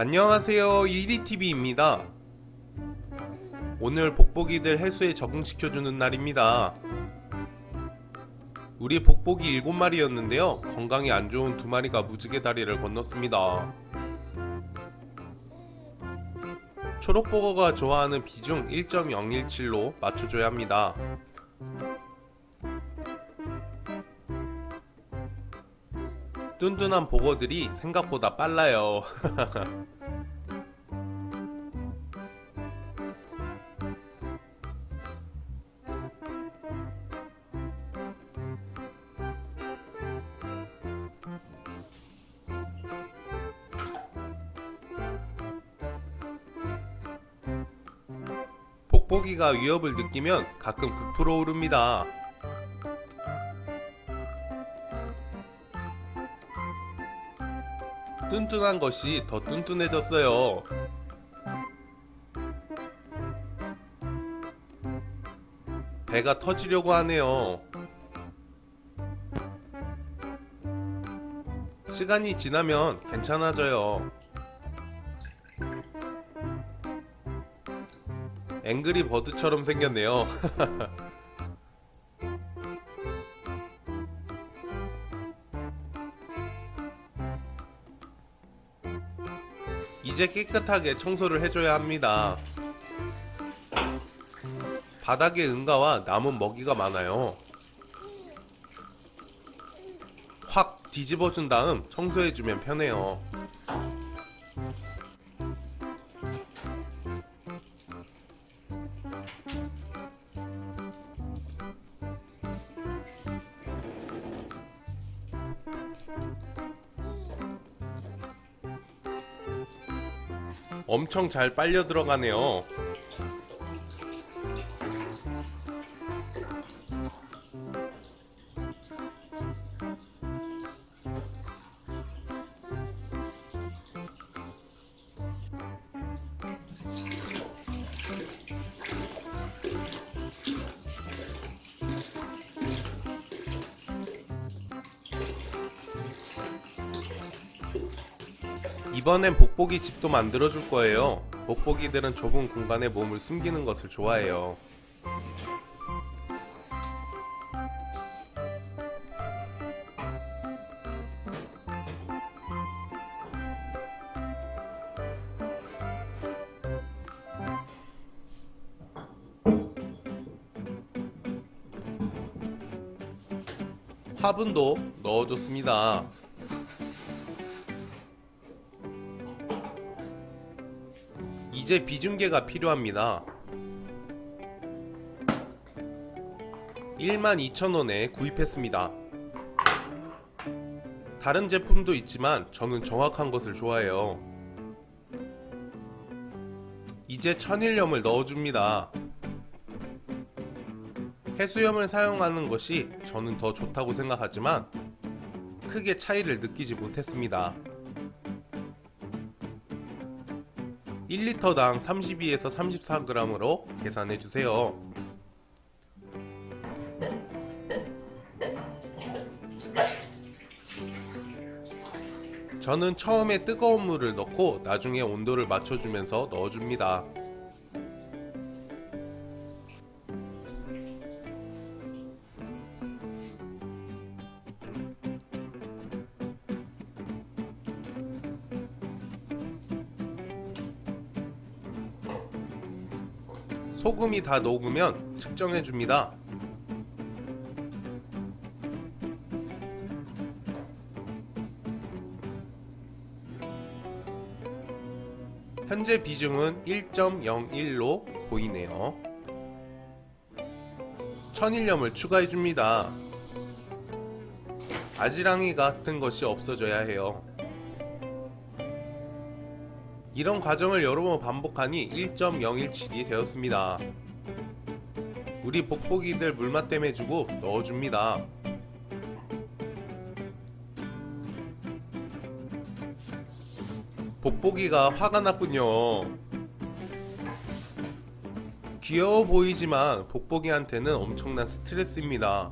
안녕하세요. 이리TV입니다. 오늘 복복이들 해수에 적응시켜주는 날입니다. 우리 복복이 7마리였는데요. 건강이 안 좋은 2마리가 무지개 다리를 건넜습니다. 초록보거가 좋아하는 비중 1.017로 맞춰줘야 합니다 뚠뚠한 보거들이 생각보다 빨라요 복복이가 위협을 느끼면 가끔 부풀어 오릅니다. 뚠뚠한 것이 더 뚠뚠해졌어요. 배가 터지려고 하네요. 시간이 지나면 괜찮아져요. 앵그리 버드처럼 생겼네요. 이제 깨끗하게 청소를 해줘야 합니다. 바닥에 응가와 남은 먹이가 많아요. 확 뒤집어준 다음 청소해주면 편해요. 엄청 잘 빨려 들어가네요. 이번엔 복복이 집도 만들어줄 거예요. 복복이들은 좁은 공간에 몸을 숨기는 것을 좋아해요. 화분도 넣어줬습니다. 이제 비중계가 필요합니다. 12,000원에 구입했습니다. 다른 제품도 있지만 저는 정확한 것을 좋아해요. 이제 천일염을 넣어줍니다. 해수염을 사용하는 것이 저는 더 좋다고 생각하지만 크게 차이를 느끼지 못했습니다. 1리터당 32에서 34g으로 계산해주세요. 저는 처음에 뜨거운 물을 넣고 나중에 온도를 맞춰주면서 넣어줍니다. 소금이 다 녹으면 측정해 줍니다. 현재 비중은 1.01로 보이네요. 천일염을 추가해 줍니다. 아지랑이 같은 것이 없어져야 해요. 이런 과정을 여러 번 반복하니 1.017이 되었습니다. 우리 복복이들 물맛 땜 해주고 넣어줍니다. 복복이가 화가 났군요. 귀여워 보이지만 복복이한테는 엄청난 스트레스입니다.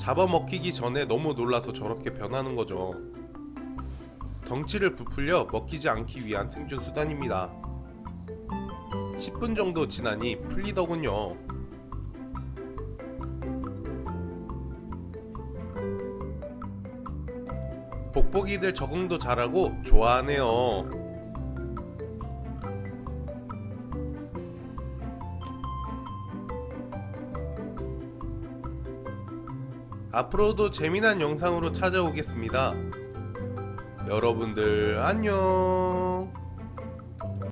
잡아먹히기 전에 너무 놀라서 저렇게 변하는 거죠. 덩치를 부풀려 먹히지 않기 위한 생존 수단입니다. 10분 정도 지나니 풀리더군요. 복복이들 적응도 잘하고 좋아하네요. 앞으로도 재미난 영상으로 찾아오겠습니다. 여러분들 안녕.